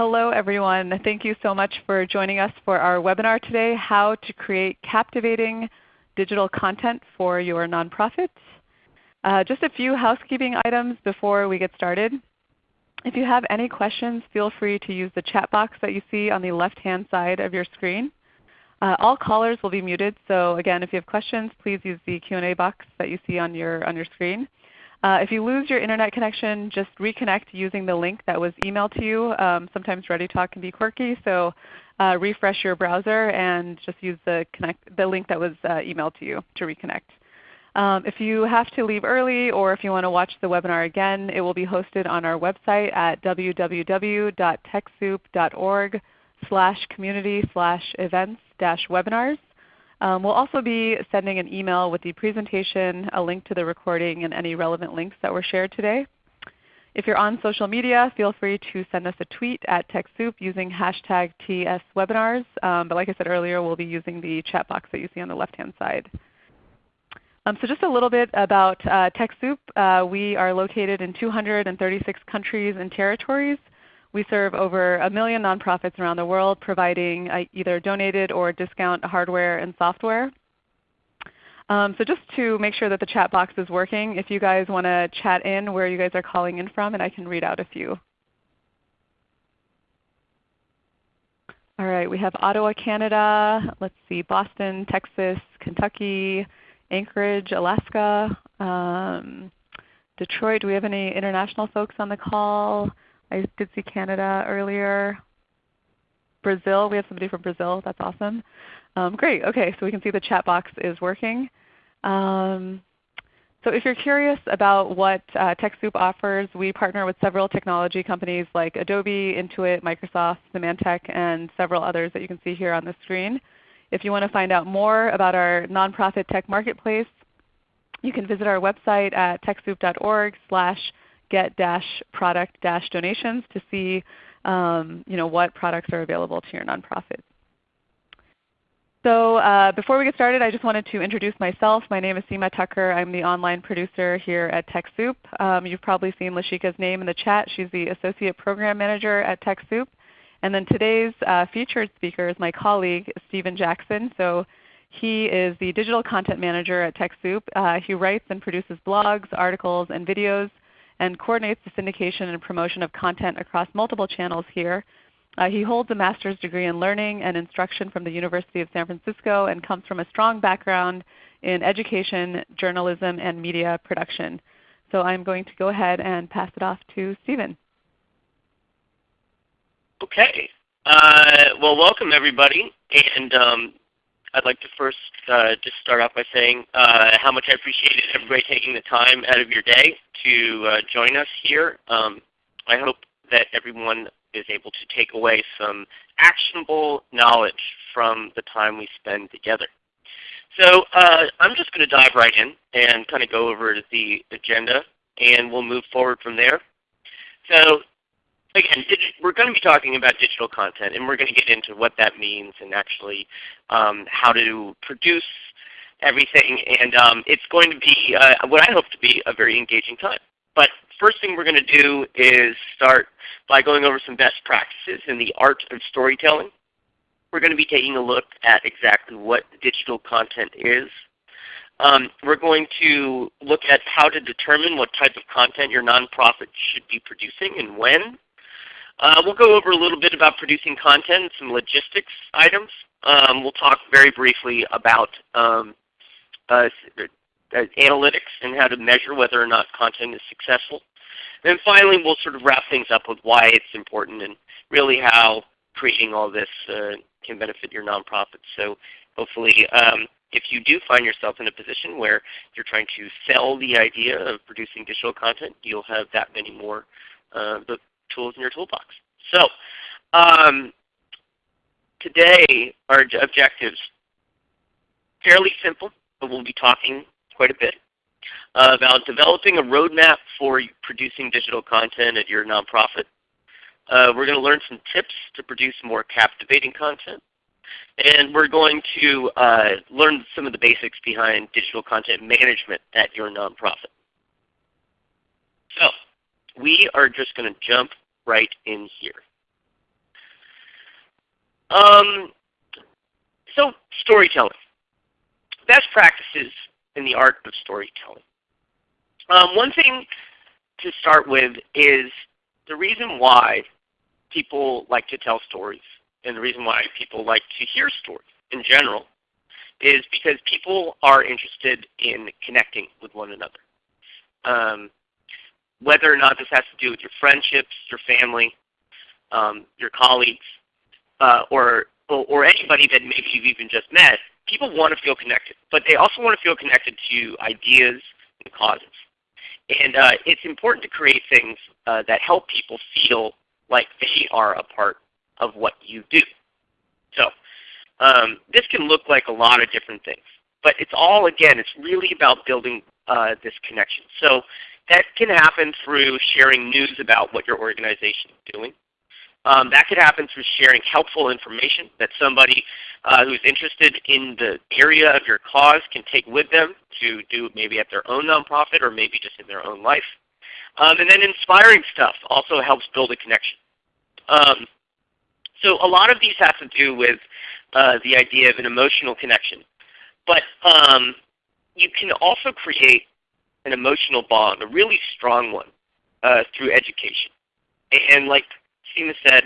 Hello everyone. Thank you so much for joining us for our webinar today, How to Create Captivating Digital Content for Your Nonprofit. Uh, just a few housekeeping items before we get started. If you have any questions, feel free to use the chat box that you see on the left-hand side of your screen. Uh, all callers will be muted, so again, if you have questions, please use the Q&A box that you see on your, on your screen. Uh, if you lose your Internet connection, just reconnect using the link that was emailed to you. Um, sometimes ReadyTalk can be quirky, so uh, refresh your browser and just use the, connect, the link that was uh, emailed to you to reconnect. Um, if you have to leave early or if you want to watch the webinar again, it will be hosted on our website at www.techsoup.org slash community slash events dash webinars. Um, we'll also be sending an email with the presentation, a link to the recording, and any relevant links that were shared today. If you're on social media, feel free to send us a tweet at TechSoup using hashtag TSWebinars. Um, but like I said earlier, we'll be using the chat box that you see on the left-hand side. Um, so just a little bit about uh, TechSoup. Uh, we are located in 236 countries and territories. We serve over a million nonprofits around the world providing uh, either donated or discount hardware and software. Um, so just to make sure that the chat box is working, if you guys want to chat in where you guys are calling in from, and I can read out a few. All right, we have Ottawa, Canada. Let's see, Boston, Texas, Kentucky, Anchorage, Alaska, um, Detroit. Do we have any international folks on the call? I did see Canada earlier. Brazil, we have somebody from Brazil. That's awesome. Um, great. Okay, so we can see the chat box is working. Um, so if you're curious about what uh, TechSoup offers, we partner with several technology companies like Adobe, Intuit, Microsoft, Symantec, and several others that you can see here on the screen. If you want to find out more about our nonprofit tech marketplace, you can visit our website at techsoup.org slash get-product-donations to see um, you know, what products are available to your nonprofit. So uh, before we get started, I just wanted to introduce myself. My name is Seema Tucker. I'm the online producer here at TechSoup. Um, you've probably seen Lashika's name in the chat. She's the Associate Program Manager at TechSoup. And then today's uh, featured speaker is my colleague, Stephen Jackson. So he is the Digital Content Manager at TechSoup. Uh, he writes and produces blogs, articles, and videos and coordinates the syndication and promotion of content across multiple channels here. Uh, he holds a master's degree in learning and instruction from the University of San Francisco and comes from a strong background in education, journalism, and media production. So I'm going to go ahead and pass it off to Stephen. Okay. Uh, well, welcome everybody. And um, I'd like to first uh, just start off by saying uh, how much I appreciate everybody taking the time out of your day to uh, join us here. Um, I hope that everyone is able to take away some actionable knowledge from the time we spend together. So uh, I'm just going to dive right in and kind of go over the agenda and we'll move forward from there. So again, we're going to be talking about digital content, and we're going to get into what that means and actually um, how to produce everything. And um, it's going to be uh, what I hope to be a very engaging time. But first thing we're going to do is start by going over some best practices in the art of storytelling. We're going to be taking a look at exactly what digital content is. Um, we're going to look at how to determine what type of content your nonprofit should be producing and when. Uh, we'll go over a little bit about producing content, and some logistics items. Um, we'll talk very briefly about um, uh, uh, analytics and how to measure whether or not content is successful. And finally, we'll sort of wrap things up with why it's important and really how creating all this uh, can benefit your nonprofit. So hopefully um, if you do find yourself in a position where you're trying to sell the idea of producing digital content, you'll have that many more uh, tools in your toolbox. So um, today our objectives, fairly simple, but we'll be talking quite a bit uh, about developing a roadmap for producing digital content at your nonprofit. Uh, we're going to learn some tips to produce more captivating content. And we're going to uh, learn some of the basics behind digital content management at your nonprofit. So we are just going to jump right in here. Um, so storytelling. Best practices in the art of storytelling. Um, one thing to start with is the reason why people like to tell stories and the reason why people like to hear stories in general is because people are interested in connecting with one another. Um, whether or not this has to do with your friendships, your family, um, your colleagues, uh, or, or, or anybody that maybe you've even just met, people want to feel connected. But they also want to feel connected to ideas and causes. And uh, it's important to create things uh, that help people feel like they are a part of what you do. So um, this can look like a lot of different things. But it's all, again, it's really about building uh, this connection. So that can happen through sharing news about what your organization is doing. Um, that could happen through sharing helpful information that somebody uh, who's interested in the area of your cause can take with them to do maybe at their own nonprofit or maybe just in their own life. Um, and then inspiring stuff also helps build a connection. Um, so a lot of these have to do with uh, the idea of an emotional connection. But um, you can also create an emotional bond, a really strong one, uh, through education. And like Seema said,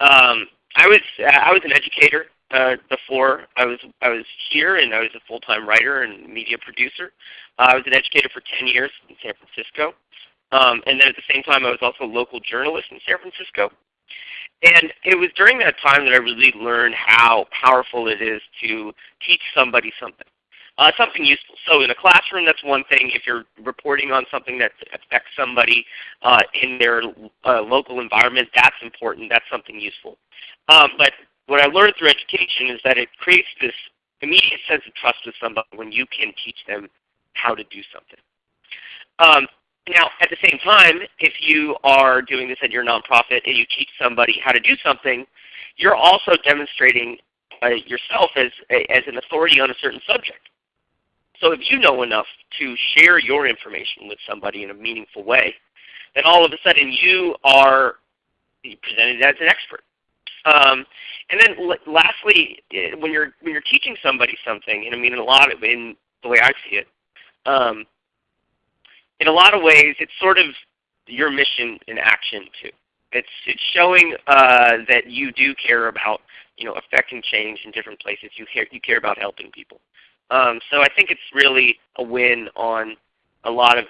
um, I was I was an educator uh, before I was I was here, and I was a full-time writer and media producer. Uh, I was an educator for 10 years in San Francisco, um, and then at the same time I was also a local journalist in San Francisco. And it was during that time that I really learned how powerful it is to teach somebody something. Uh, something useful. So in a classroom, that's one thing. If you're reporting on something that affects somebody uh, in their uh, local environment, that's important. That's something useful. Um, but what I learned through education is that it creates this immediate sense of trust with somebody when you can teach them how to do something. Um, now, at the same time, if you are doing this at your nonprofit and you teach somebody how to do something, you're also demonstrating uh, yourself as, as an authority on a certain subject. So if you know enough to share your information with somebody in a meaningful way, then all of a sudden you are presented as an expert. Um, and then lastly, eh, when you're when you're teaching somebody something, and I mean in a lot of in the way I see it, um, in a lot of ways, it's sort of your mission in action too. It's it's showing uh, that you do care about you know affecting change in different places. You care you care about helping people. Um, so I think it's really a win on a lot of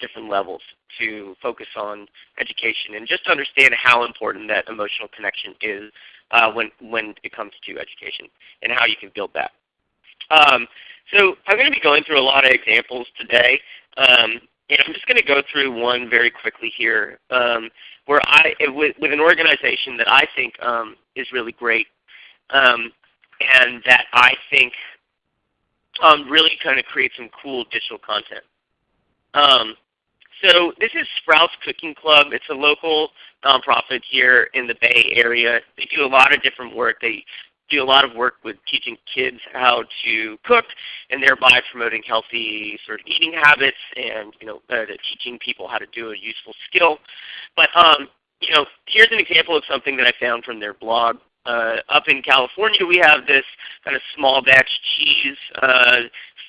different levels to focus on education and just understand how important that emotional connection is uh, when, when it comes to education and how you can build that. Um, so I'm going to be going through a lot of examples today. Um, and I'm just going to go through one very quickly here um, where I, with, with, an organization that I think um, is really great um, and that I think um, really kind of create some cool digital content. Um, so this is Sprouts Cooking Club. It's a local nonprofit here in the Bay Area. They do a lot of different work. They do a lot of work with teaching kids how to cook and thereby promoting healthy sort of eating habits and you know uh, teaching people how to do a useful skill. But um, you know, here's an example of something that I found from their blog uh, up in California, we have this kind of small batch cheese uh,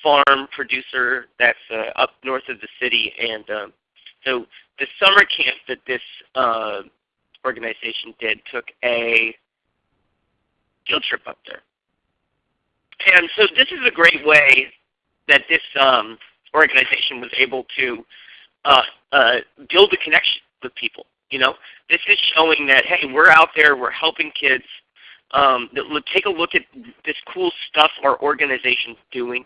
farm producer that's uh, up north of the city. And um, so the summer camp that this uh, organization did took a field trip up there. And so this is a great way that this um, organization was able to uh, uh, build a connection with people. You know, this is showing that hey, we're out there, we're helping kids, um, take a look at this cool stuff our organization's doing.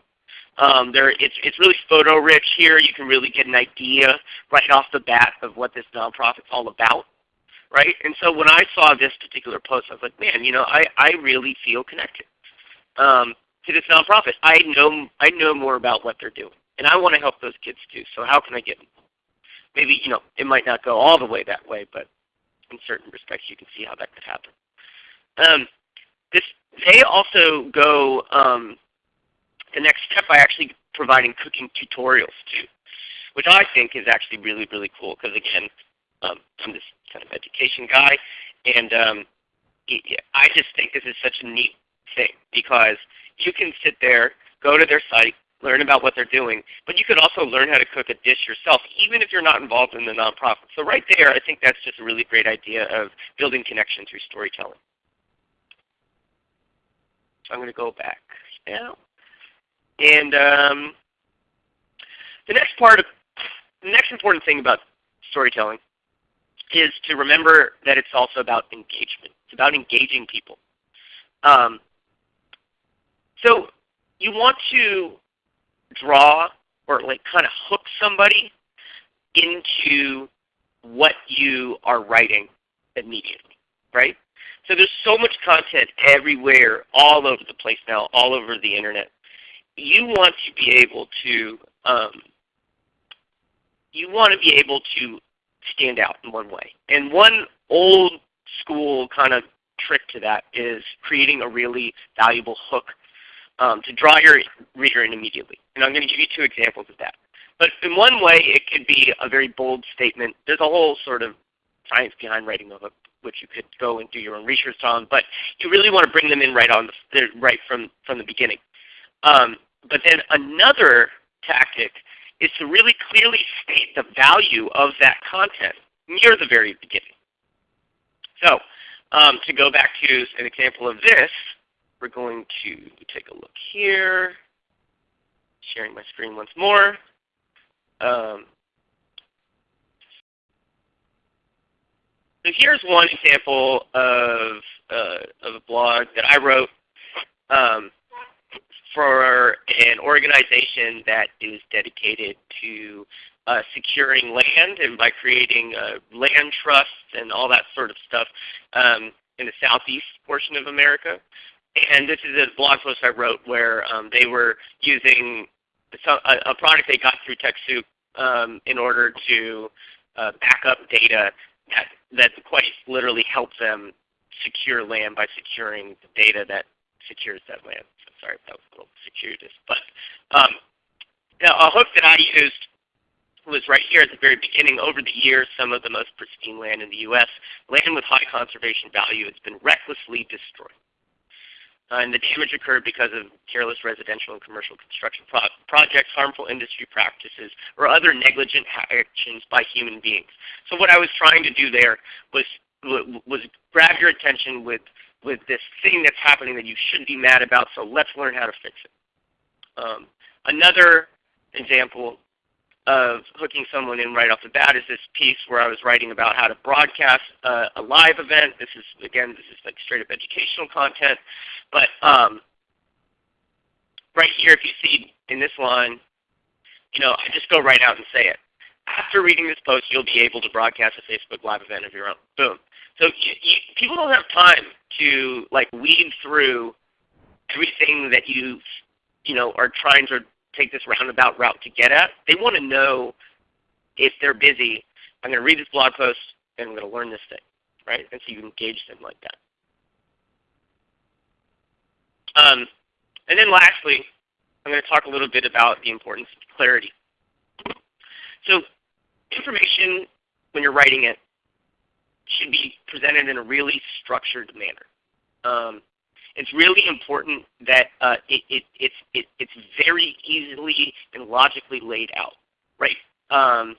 Um, there, it's, it's really photo rich here. You can really get an idea right off the bat of what this nonprofit's all about. Right? And so when I saw this particular post, I was like, man, you know, I, I really feel connected um, to this nonprofit. I know, I know more about what they're doing. And I want to help those kids too. So how can I get? Maybe, you know, it might not go all the way that way, but in certain respects you can see how that could happen. Um, this, they also go um, the next step by actually providing cooking tutorials too, which I think is actually really, really cool because again, um, I'm this kind of education guy, and um, I just think this is such a neat thing because you can sit there, go to their site, learn about what they're doing, but you could also learn how to cook a dish yourself, even if you're not involved in the nonprofit. So right there, I think that's just a really great idea of building connection through storytelling. I'm going to go back now. And um, the next part of the next important thing about storytelling is to remember that it's also about engagement. It's about engaging people. Um, so you want to draw or like kind of hook somebody into what you are writing immediately, right? So there's so much content everywhere, all over the place now, all over the internet. You want to be able to um, you want to be able to stand out in one way. And one old school kind of trick to that is creating a really valuable hook um, to draw your reader in immediately. And I'm going to give you two examples of that. But in one way, it could be a very bold statement. There's a whole sort of science behind writing a hook, which you could go and do your own research on. But you really want to bring them in right on the, right from from the beginning. Um, but then another tactic is to really clearly state the value of that content near the very beginning. So um, to go back to an example of this, we're going to take a look here. Sharing my screen once more. Um, so here's one example of, uh, of a blog that I wrote. Um, for an organization that is dedicated to uh, securing land and by creating uh, land trusts and all that sort of stuff um, in the southeast portion of America. And this is a blog post I wrote where um, they were using a, product they got through TechSoup um, in order to uh, back up data that, that quite literally helps them secure land by securing the data that secures that land. Sorry if that was a little circuitous. But um, a hook that I used was right here at the very beginning. Over the years, some of the most pristine land in the U.S., land with high conservation value, has been recklessly destroyed. Uh, and the damage occurred because of careless residential and commercial construction pro projects, harmful industry practices, or other negligent actions by human beings. So what I was trying to do there was was grab your attention with with this thing that's happening that you shouldn't be mad about, so let's learn how to fix it. Um, another example of hooking someone in right off the bat is this piece where I was writing about how to broadcast uh, a live event. This is, again, this is like straight up educational content. But um, right here, if you see in this line, you know, I just go right out and say it. After reading this post, you'll be able to broadcast a Facebook Live event of your own. Boom. So you, you, people don't have time to like weed through everything that you you know are trying to take this roundabout route to get at. They want to know if they're busy. I'm going to read this blog post and I'm going to learn this thing, right? And so you engage them like that. Um, and then lastly, I'm going to talk a little bit about the importance of clarity. So information, when you're writing it, should be presented in a really structured manner. Um, it's really important that uh, it, it, it's, it, it's very easily and logically laid out, right? Um,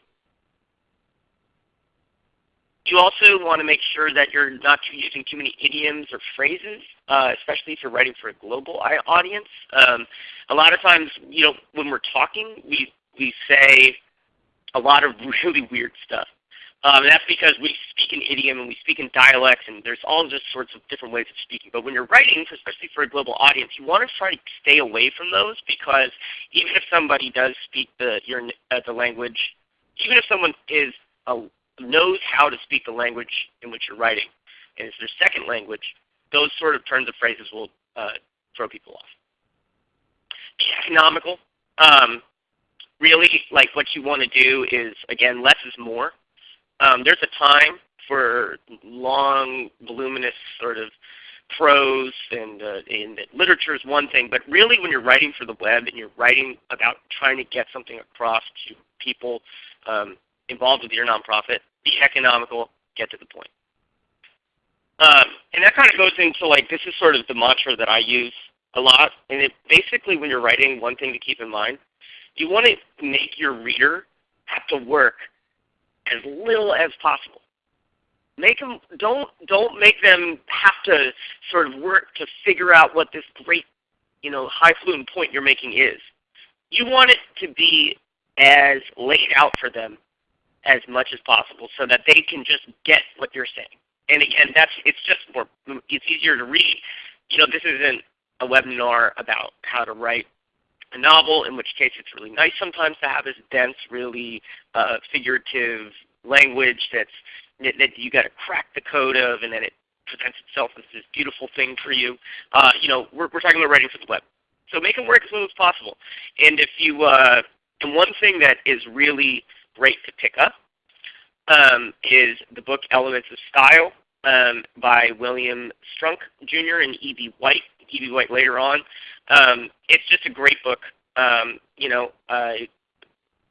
you also want to make sure that you're not using too many idioms or phrases, uh, especially if you're writing for a global audience. Um, a lot of times, you know, when we're talking, we, we say a lot of really weird stuff. Um, and that's because we speak in idiom and we speak in dialects, and there's all just sorts of different ways of speaking. But when you're writing, especially for a global audience, you want to try to stay away from those because even if somebody does speak the your uh, the language, even if someone is uh, knows how to speak the language in which you're writing, and it's their second language, those sort of turns of phrases will uh, throw people off. Be economical. Um, really, like what you want to do is again, less is more. Um, there's a time for long, voluminous sort of prose and, uh, literature is one thing, but really when you're writing for the web and you're writing about trying to get something across to people um, involved with your nonprofit, be economical, get to the point. Um, and and that kind of goes into like this is sort of the mantra that I use a lot. And it basically when you're writing, one thing to keep in mind, you want to make your reader have to work as little as possible. Make them don't don't make them have to sort of work to figure out what this great, you know, highfalutin point you're making is. You want it to be as laid out for them as much as possible so that they can just get what you're saying. And again, that's it's just more it's easier to read. You know, this isn't a webinar about how to write a novel, in which case it's really nice sometimes to have this dense, really uh, figurative language that's that, you got to crack the code of, and then it presents itself as this beautiful thing for you. Uh, you know, we're, we're talking about writing for the web, so make them work as little as possible. And if you uh, and one thing that is really great to pick up um, is the book Elements of Style um, by William Strunk Jr. and E.B. White. E.B. White later on. Um, it's just a great book. Um, you know, uh,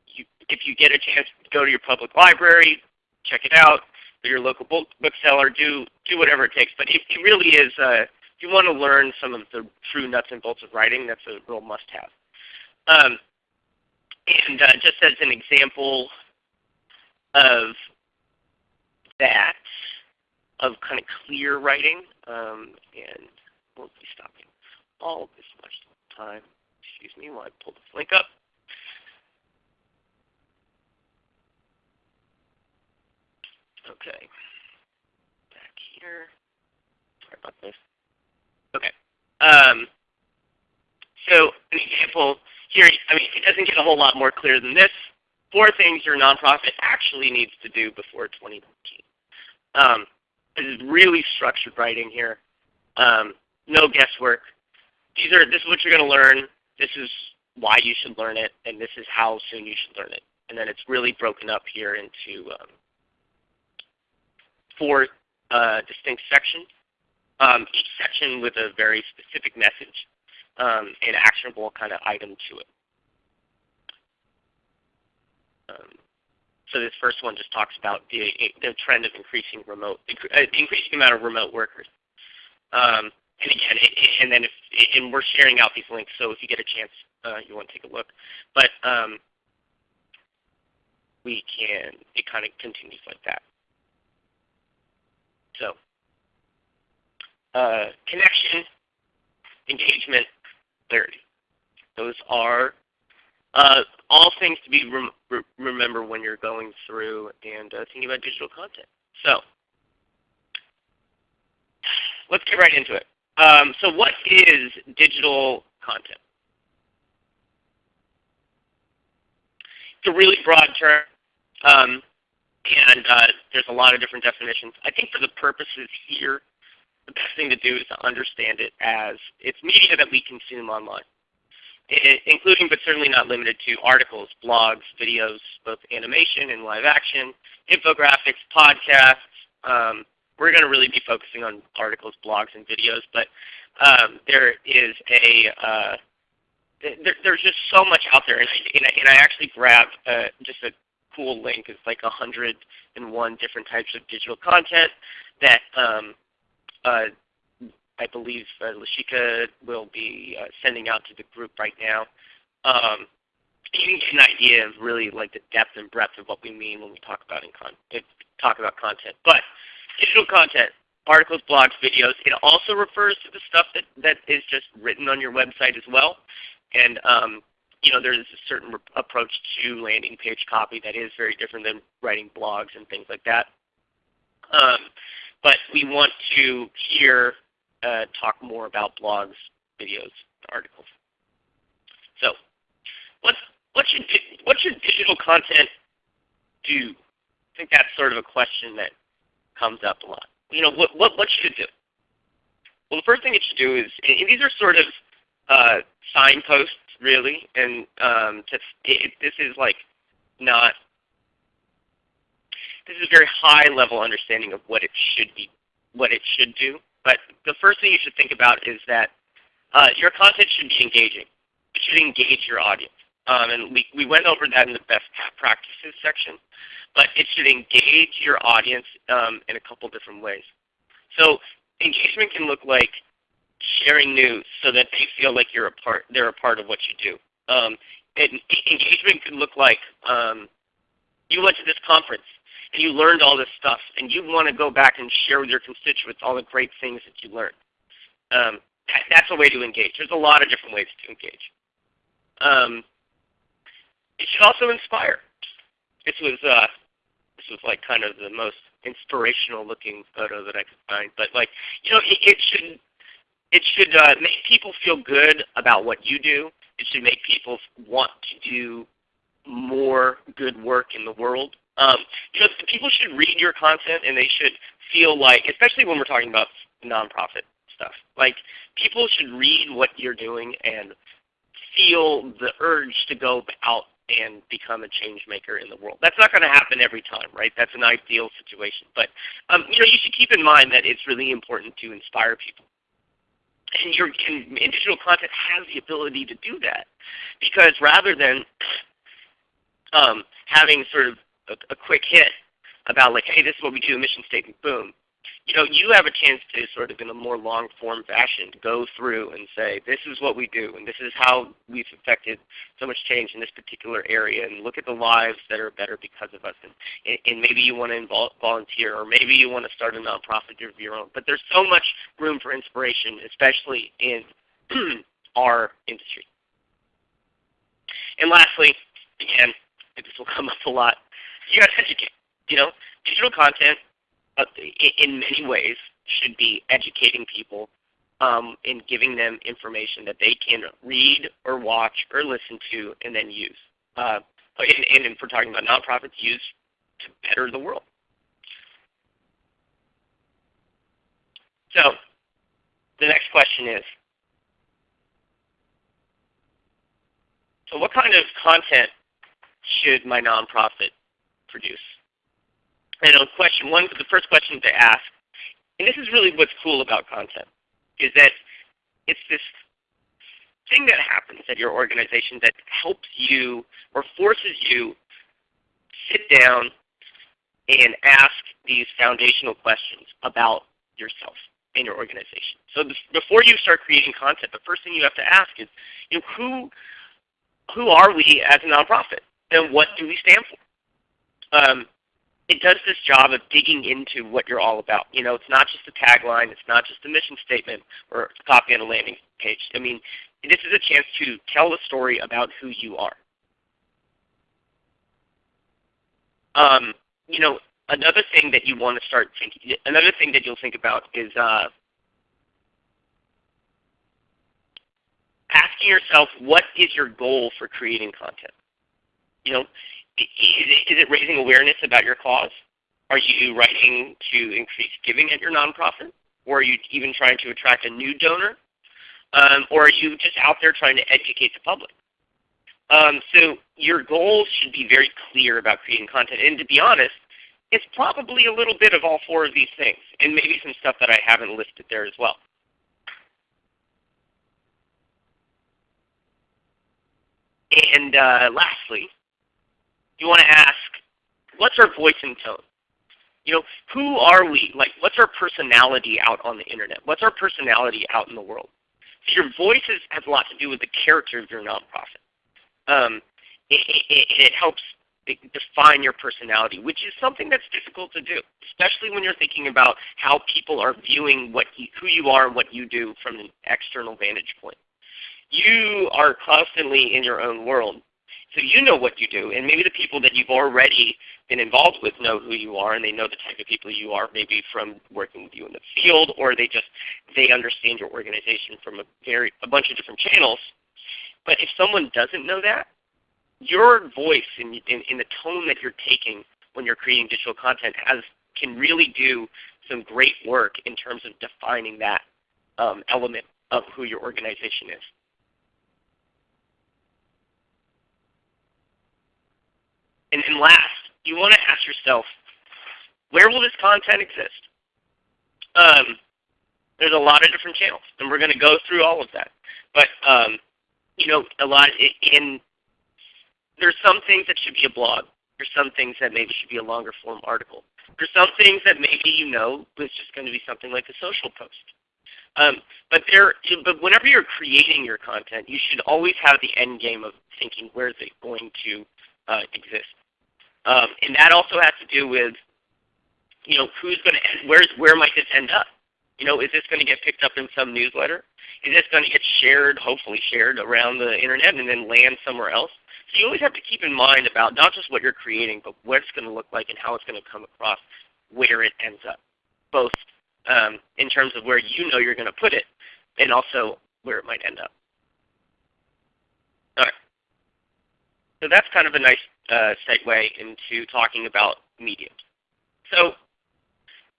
you, if you get a chance, to go to your public library, check it out. Or your local book bookseller, do do whatever it takes. But it, it really is. Uh, if you want to learn some of the true nuts and bolts of writing, that's a real must-have. Um, and uh, just as an example of that, of kind of clear writing, um, and we'll be stopping all this much time. Excuse me while I pull this link up. Okay. Back here. Sorry about this. Okay. Um, so an example here, I mean, it doesn't get a whole lot more clear than this. Four things your nonprofit actually needs to do before 2019. Um, this is really structured writing here. Um, no guesswork. These are this is what you're going to learn. This is why you should learn it, and this is how soon you should learn it. And then it's really broken up here into um, four uh, distinct sections, um, each section with a very specific message um, an actionable kind of item to it. Um, so this first one just talks about the, the trend of increasing remote, uh, increasing amount of remote workers. Um, and again, it, and then if, and we're sharing out these links, so if you get a chance, uh, you want to take a look. But um, we can, it kind of continues like that. So uh, connection, engagement, clarity. Those are uh, all things to be rem re remember when you're going through and uh, thinking about digital content. So let's get right into it. Um, so what is digital content? It's a really broad term, um, and uh, there's a lot of different definitions. I think for the purposes here, the best thing to do is to understand it as it's media that we consume online, including but certainly not limited to articles, blogs, videos, both animation and live action, infographics, podcasts. Um, we're going to really be focusing on articles, blogs, and videos, but um, there is a uh, there, there's just so much out there, and I, and I, and I actually grabbed uh, just a cool link. It's like 101 different types of digital content that um, uh, I believe uh, Lashika will be uh, sending out to the group right now. Um, you get an idea of really like the depth and breadth of what we mean when we talk about in con talk about content. But digital content, articles, blogs, videos, it also refers to the stuff that, that is just written on your website as well. And um, you know, there's a certain approach to landing page copy that is very different than writing blogs and things like that. Um, but we want to here uh, talk more about blogs, videos, articles. So what, what, should, what should digital content do? I think that's sort of a question that comes up a lot. You know, what, what, what should it do? Well, the first thing it should do is, these are sort of uh, signposts, really, and um, to, it, this is like not this is a very high level understanding of what it should be, what it should do. But the first thing you should think about is that uh, your content should be engaging. It should engage your audience. Um, and we, we went over that in the best practices section. But it should engage your audience um, in a couple different ways. So engagement can look like sharing news so that they feel like you're a part, they're a part of what you do. Um, and engagement could look like um, you went to this conference and you learned all this stuff, and you want to go back and share with your constituents all the great things that you learned. Um, that, that's a way to engage. There's a lot of different ways to engage. Um, it should also inspire. This was uh, this was like kind of the most inspirational looking photo that I could find. But like you know, it, it should it should uh, make people feel good about what you do. It should make people want to do more good work in the world. Um, because people should read your content and they should feel like, especially when we're talking about nonprofit stuff, like people should read what you're doing and feel the urge to go out and become a change maker in the world. That's not going to happen every time, right? That's an ideal situation. But um, you know, you should keep in mind that it's really important to inspire people. And your and digital content has the ability to do that. Because rather than um, having sort of a, a quick hit about like, hey, this is what we do, mission statement, boom. You know, you have a chance to sort of in a more long form fashion to go through and say, this is what we do, and this is how we've affected so much change in this particular area, and look at the lives that are better because of us. And, and maybe you want to volunteer, or maybe you want to start a nonprofit of your own. But there's so much room for inspiration, especially in our industry. And lastly, again, this will come up a lot, you got to educate. You know, digital content in many ways should be educating people um, and giving them information that they can read or watch or listen to and then use. Uh, and, and if we're talking about nonprofits, use to better the world. So the next question is, so what kind of content should my nonprofit produce? And on question one, the first question to ask, and this is really what's cool about content, is that it's this thing that happens at your organization that helps you or forces you sit down and ask these foundational questions about yourself and your organization. So before you start creating content, the first thing you have to ask is, you know, who, who are we as a nonprofit? And what do we stand for? um, it does this job of digging into what you're all about. You know, it's not just a tagline, it's not just a mission statement or a copy on a landing page. I mean, this is a chance to tell a story about who you are. Um, you know, another thing that you want to start thinking, another thing that you'll think about is uh, asking yourself, what is your goal for creating content? You know, is it raising awareness about your cause? Are you writing to increase giving at your nonprofit? Or are you even trying to attract a new donor? Um, or are you just out there trying to educate the public? Um, so your goals should be very clear about creating content. And to be honest, it's probably a little bit of all four of these things, and maybe some stuff that I haven't listed there as well. And uh, lastly, you want to ask, what's our voice and tone? You know, who are we? Like, what's our personality out on the internet? What's our personality out in the world? So your voice has a lot to do with the character of your nonprofit. Um, it, it, it helps define your personality, which is something that's difficult to do, especially when you're thinking about how people are viewing what you, who you are and what you do from an external vantage point. You are constantly in your own world, so you know what you do, and maybe the people that you've already been involved with know who you are, and they know the type of people you are, maybe from working with you in the field, or they just they understand your organization from a very a bunch of different channels. But if someone doesn't know that, your voice and in, in, in the tone that you're taking when you're creating digital content has can really do some great work in terms of defining that um, element of who your organization is. And then last, you want to ask yourself, where will this content exist? Um, there's a lot of different channels, and we're going to go through all of that. But um, you know, a lot in there's some things that should be a blog. There's some things that maybe should be a longer form article. There's some things that maybe you know is just going to be something like a social post. Um, but there, but whenever you're creating your content, you should always have the end game of thinking where is it going to uh, exist, um, and that also has to do with, you know, who's going to, where's where might this end up? You know, is this going to get picked up in some newsletter? Is this going to get shared, hopefully shared around the internet and then land somewhere else? So you always have to keep in mind about not just what you're creating, but what it's going to look like and how it's going to come across where it ends up, both um, in terms of where you know you're going to put it and also where it might end up. All right. So that's kind of a nice uh, segue into talking about mediums. So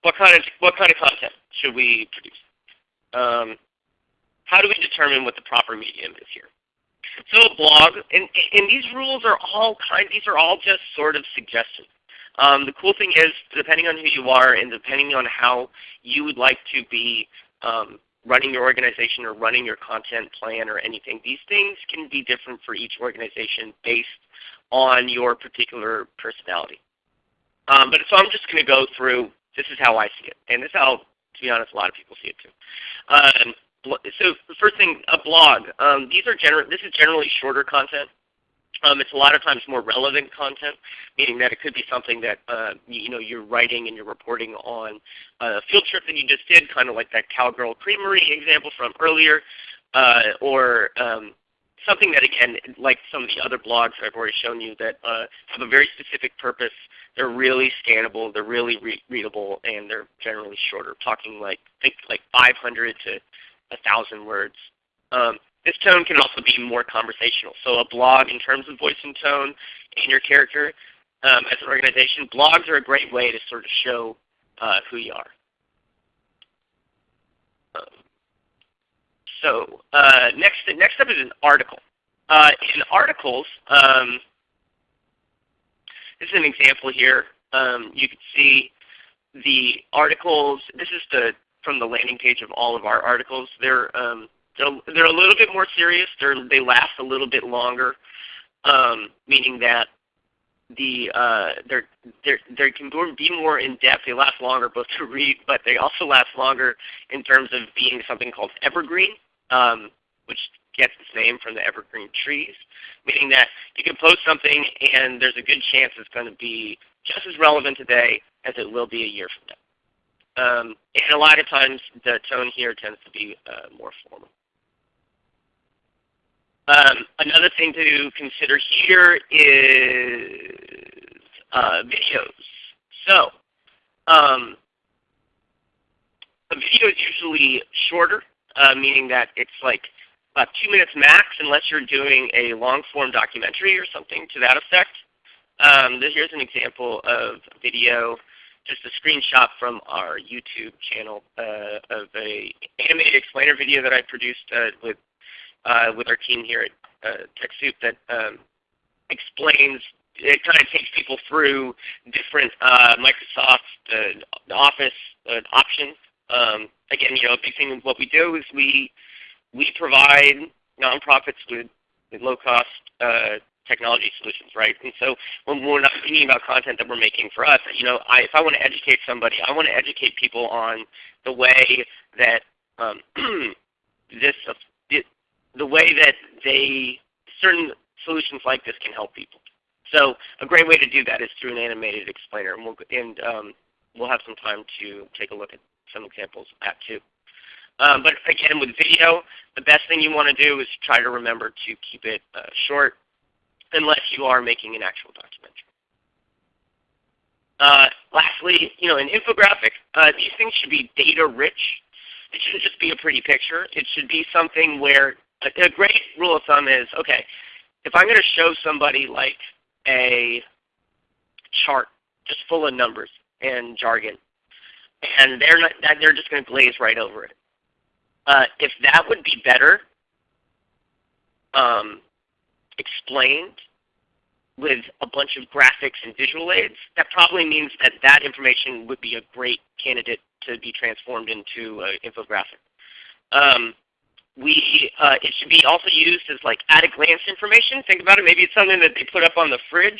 what kind of, what kind of content should we produce? Um, how do we determine what the proper medium is here? So a blog, and, and these rules are all kind, these are all just sort of suggestions. Um, the cool thing is, depending on who you are and depending on how you would like to be um, running your organization or running your content plan or anything, these things can be different for each organization based on your particular personality. Um, but so I'm just going to go through, this is how I see it. And this is how, to be honest, a lot of people see it too. Um, so the first thing, a blog. Um, these are gener this is generally shorter content. Um, it's a lot of times more relevant content, meaning that it could be something that uh, you, know you're writing and you're reporting on a field trip that you just did, kind of like that Cowgirl Creamery example from earlier, uh, or um, something that again, like some of the other blogs I've already shown you, that uh, have a very specific purpose. They're really scannable, they're really re readable, and they're generally shorter. Talking like think like 500 to 1,000 words. Um, this tone can also be more conversational. So a blog in terms of voice and tone and your character um, as an organization, blogs are a great way to sort of show uh, who you are. Um, so uh, next, next up is an article. Uh, in articles, um, this is an example here. Um, you can see the articles. This is the from the landing page of all of our articles. They're um, they're, they're a little bit more serious. They're, they last a little bit longer, um, meaning that the uh, they're, they're, they can be more in depth. They last longer both to read, but they also last longer in terms of being something called evergreen, um, which gets its name from the evergreen trees, meaning that you can post something and there's a good chance it's going to be just as relevant today as it will be a year from now. Um, and a lot of times the tone here tends to be uh, more formal. Um, another thing to consider here is uh, videos. So um, a video is usually shorter, uh, meaning that it's like about two minutes max unless you're doing a long form documentary or something to that effect. Um, here's an example of video just a screenshot from our YouTube channel uh, of a animated explainer video that I produced uh, with uh, with our team here at uh, TechSoup that um, explains. It kind of takes people through different uh, Microsoft uh, Office options. Um, again, you know, a big thing what we do is we we provide nonprofits with, with low cost technology solutions, right? And so when we're not thinking about content that we're making for us, you know, I, if I want to educate somebody, I want to educate people on the way that um, this, the way that they certain solutions like this can help people. So a great way to do that is through an animated explainer, and we'll and um, we'll have some time to take a look at some examples of that too. Um, but again, with video, the best thing you want to do is try to remember to keep it uh, short, unless you are making an actual documentary. Uh, lastly, you know, an infographic, uh, these things should be data rich. It shouldn't just be a pretty picture. It should be something where a, a great rule of thumb is, okay, if I'm going to show somebody like a chart just full of numbers and jargon, and they're not, they're just going to glaze right over it. Uh, if that would be better, um, explained with a bunch of graphics and visual aids, that probably means that that information would be a great candidate to be transformed into an infographic. Um, we, uh, it should be also used as like at-a-glance information. Think about it. Maybe it's something that they put up on the fridge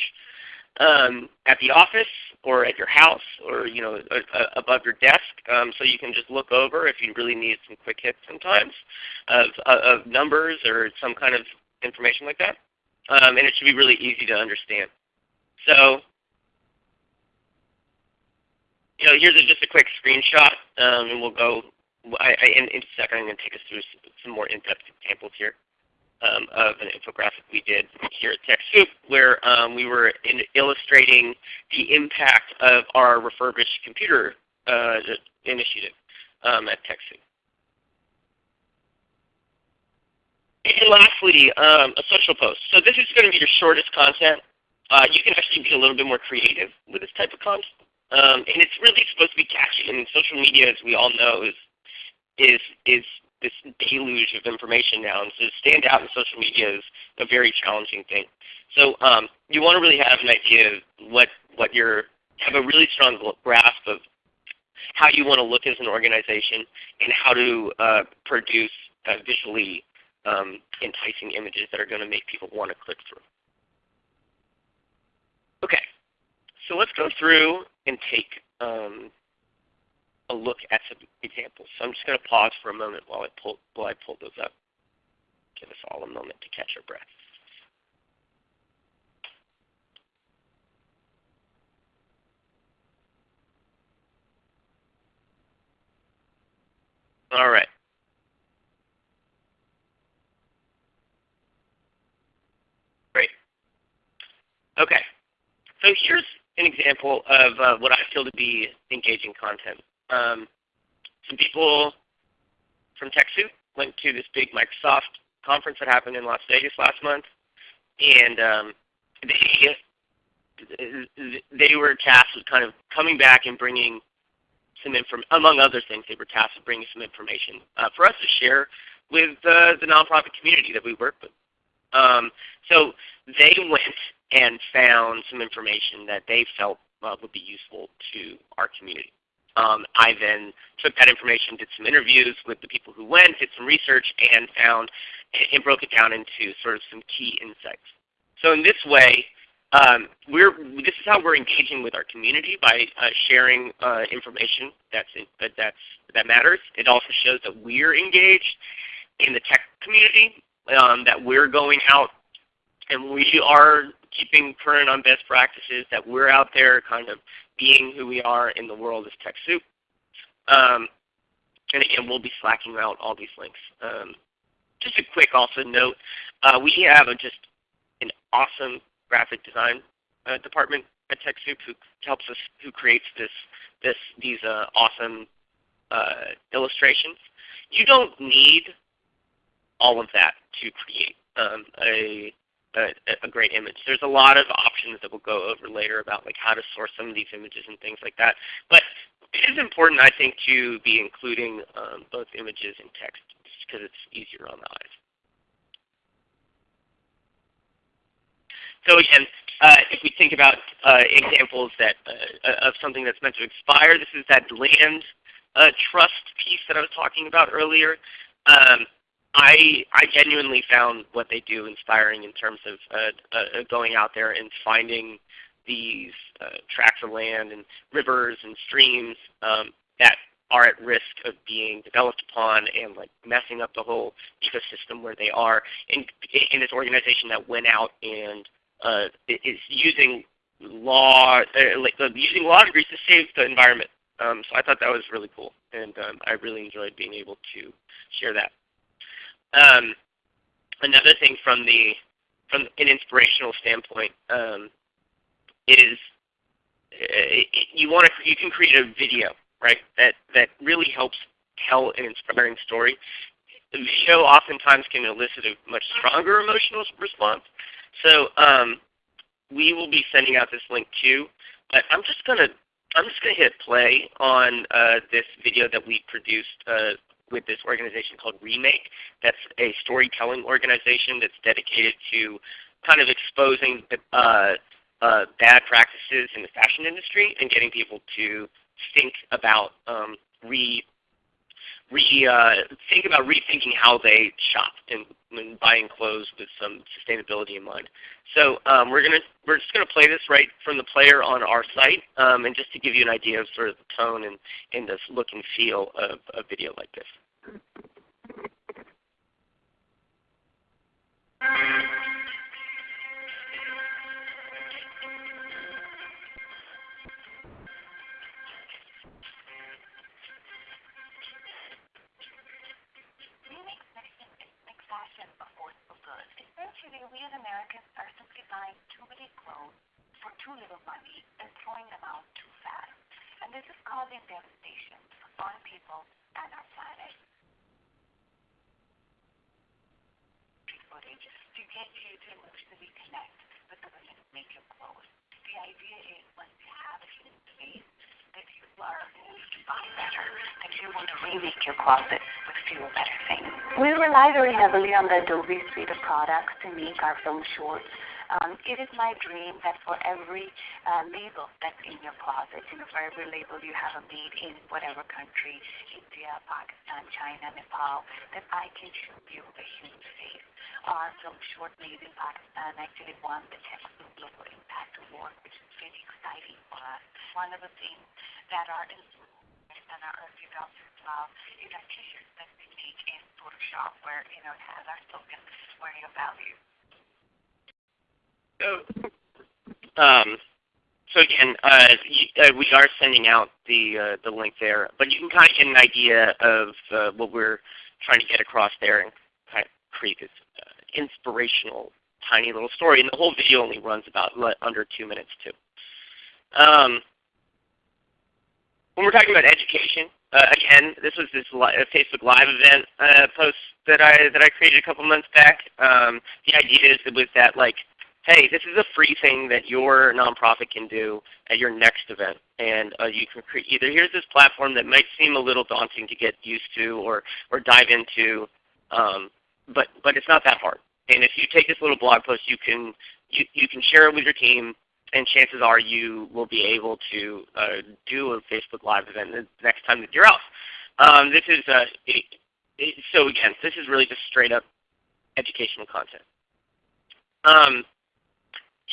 um, at the office, or at your house or you know above your desk, um, so you can just look over if you really need some quick hits sometimes of, of numbers or some kind of information like that. Um, and it should be really easy to understand. So you know, here's a, just a quick screenshot, um, and we'll go. I, I, in, in a second, I'm going to take us through some, some more in-depth examples here um, of an infographic we did here at TechSoup where um, we were illustrating the impact of our refurbished computer uh, initiative um, at TechSoup. And lastly, um, a social post. So this is going to be your shortest content. Uh, you can actually be a little bit more creative with this type of content. Um, and it's really supposed to be catchy. I mean, social media, as we all know, is is is this deluge of information now, and so to stand out in social media is a very challenging thing. So um, you want to really have an idea of what what you're have a really strong grasp of how you want to look as an organization and how to uh, produce uh, visually um, enticing images that are going to make people want to click through. Okay, so let's go through and take um, a look at some examples. So I'm just going to pause for a moment while I pull, while I pull those up. Give us all a moment to catch our breath. All right. Great. Okay. So here's an example of uh, what I feel to be engaging content. Um, some people from TechSoup went to this big Microsoft conference that happened in Las Vegas last month, and um, they they were tasked with kind of coming back and bringing some information, among other things, they were tasked with bringing some information uh, for us to share with uh, the nonprofit community that we work with. Um, so they went and found some information that they felt uh, would be useful to our community. Um, I then took that information, did some interviews with the people who went, did some research, and found and broke it down into sort of some key insights. So in this way, um, we're, this is how we're engaging with our community by uh, sharing uh, information that's, in, that, that's, that matters. It also shows that we're engaged in the tech community, um, that we're going out and we are keeping current on best practices, that we're out there kind of being who we are in the world as TechSoup. Um, and again, we'll be slacking out all these links. Um, just a quick also note, uh, we have a, just an awesome graphic design uh, department at TechSoup who helps us, who creates this, this, these uh, awesome uh, illustrations. You don't need all of that to create um, a a, a, great image. There's a lot of options that we'll go over later about like how to source some of these images and things like that. But it is important, I think, to be including um, both images and text because it's easier on the eyes. So again, uh, if we think about uh, examples that uh, of something that's meant to expire, this is that land uh, trust piece that I was talking about earlier. Um, I I genuinely found what they do inspiring in terms of uh, uh, going out there and finding these uh, tracts of land and rivers and streams um, that are at risk of being developed upon and like messing up the whole ecosystem where they are. And in this organization that went out and uh, is using law, uh, like, uh, using law degrees to save the environment. Um, so I thought that was really cool, and um, I really enjoyed being able to share that. Um, another thing from the from an inspirational standpoint um, is uh, you want to you can create a video right that that really helps tell an inspiring story. The video oftentimes can elicit a much stronger emotional response. So um, we will be sending out this link too. But I'm just gonna I'm just gonna hit play on uh, this video that we produced uh, with this organization called Remake. That's a storytelling organization that's dedicated to kind of exposing uh, uh, bad practices in the fashion industry and getting people to think about um, re re, uh, think about rethinking how they shop and, and, buying clothes with some sustainability in mind. So um, we're gonna we're just gonna play this right from the player on our site, um, and just to give you an idea of sort of the tone and, and the look and feel of a video like this. Essentially, we as Americans are simply buying too many clothes for too little money and throwing them out too fast. And this is causing devastation on people and our planet. Footage get you to emotionally connect with the who make your clothes. The idea is once you have a human space that you learn to buy better, that you want to remake your closet with fewer better things. We rely very heavily on the Adobe suite of products to make our film shorts. Um, it is my dream that for every uh, label that's in your closet, you know, for every label you have made in whatever country, India, Pakistan, China, Nepal, that I can show you a human face. Our film short made in Pakistan actually won the Texas Global Impact Award, which is really exciting for us. One of the things that influenced and our early adopters love is our t-shirts that we make in Photoshop where, you know, it has our slogan, wearing your value. So, um, so again, uh, uh, we are sending out the uh, the link there, but you can kind of get an idea of uh, what we're trying to get across there and kind of create this uh, inspirational, tiny little story. And the whole video only runs about under two minutes too. Um, when we're talking about education, uh, again, this was this li Facebook Live event uh, post that I that I created a couple months back. Um, the idea is with that like hey, this is a free thing that your nonprofit can do at your next event. And uh, you can create either here's this platform that might seem a little daunting to get used to or, or dive into, um, but, but it's not that hard. And if you take this little blog post, you can, you, you can share it with your team, and chances are you will be able to uh, do a Facebook Live event the next time that you're out. Um, this is uh, it, it, so again, this is really just straight up educational content. Um,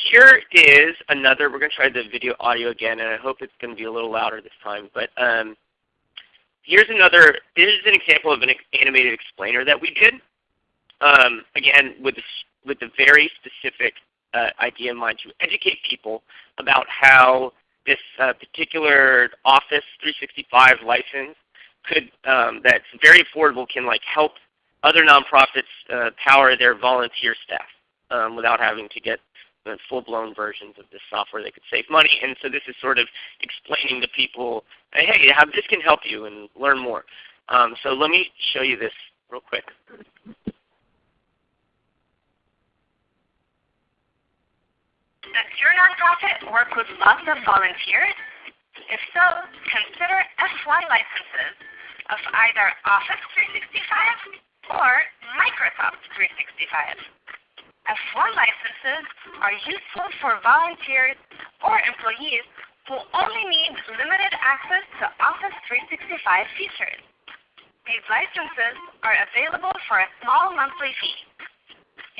here is another, we're going to try the video audio again, and I hope it's going to be a little louder this time. But um, here's another, this is an example of an animated explainer that we did. Um, again, with, the, with the very specific uh, idea in mind to educate people about how this uh, particular Office 365 license could, um, that's very affordable can like help other nonprofits uh, power their volunteer staff um, without having to get the full-blown versions of this software that could save money. And so this is sort of explaining to people, hey, how this can help you and learn more. Um, so let me show you this real quick. Does your nonprofit work with lots of volunteers? If so, consider F1 licenses of either Office 365 or Microsoft 365. F1 licenses are useful for volunteers or employees who only need limited access to Office 365 features. These licenses are available for a small monthly fee.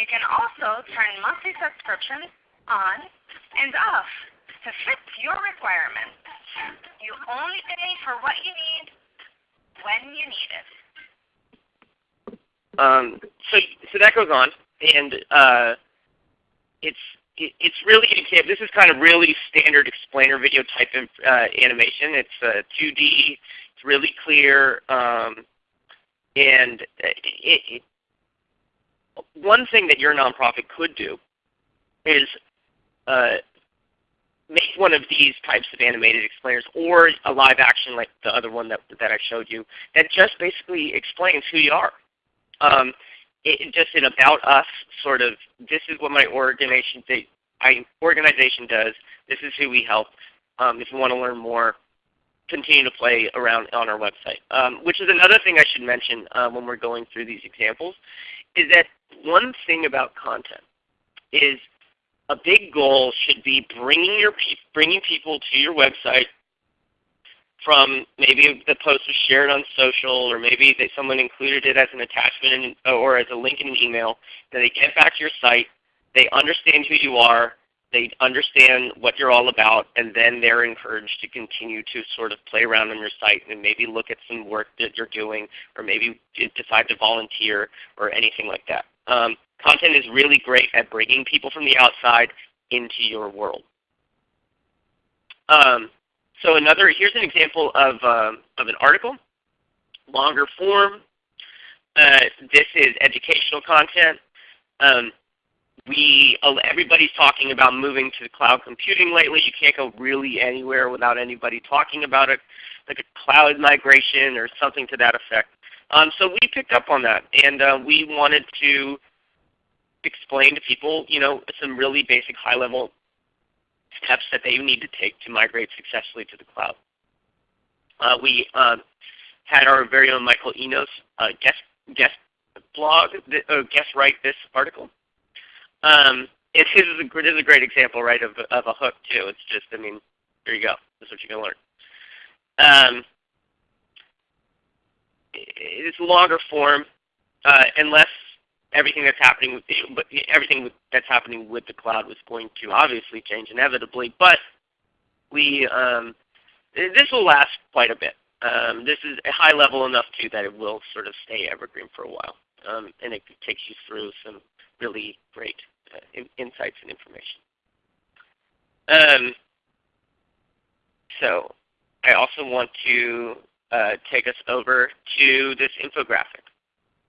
You can also turn monthly subscriptions on and off to fit your requirements. You only pay for what you need when you need it. Um, so, so that goes on and uh, it's it, it's really an. This is kind of really standard explainer video type uh, animation. It's uh, 2D. It's really clear, um, and it, it, one thing that your nonprofit could do is uh, make one of these types of animated explainers or a live action like the other one that, that I showed you that just basically explains who you are. Um, it, just an about us sort of, this is what my organization, I, organization does, this is who we help. Um, if you want to learn more, continue to play around on our website. Um, which is another thing I should mention uh, when we're going through these examples, is that one thing about content is a big goal should be bringing, your pe bringing people to your website from maybe the post was shared on social or maybe that someone included it as an attachment in, or as a link in an email, then they get back to your site, they understand who you are, they understand what you're all about, and then they're encouraged to continue to sort of play around on your site and maybe look at some work that you're doing or maybe decide to volunteer or anything like that. Um, content is really great at bringing people from the outside into your world. Um, so another, here's an example of, um, of an article, longer form. Uh, this is educational content. Um, we, everybody's talking about moving to cloud computing lately. You can't go really anywhere without anybody talking about it, like a cloud migration or something to that effect. Um, so we picked up on that, and uh, we wanted to explain to people, you know, some really basic high-level steps that they need to take to migrate successfully to the cloud. Uh, we um, had our very own Michael Enos uh, guest, guest blog, uh, guest write this article. Um, it is a, it is a great example, right, of, of a hook too. It's just, I mean, here you go. This is what you're going to learn. Um, it's longer form, uh, unless everything that's happening with everything that's happening with the cloud was going to obviously change inevitably. But we um, this will last quite a bit. Um, this is a high level enough too that it will sort of stay evergreen for a while, um, and it takes you through some really great uh, in, insights and information. Um, so I also want to uh, take us over to this infographic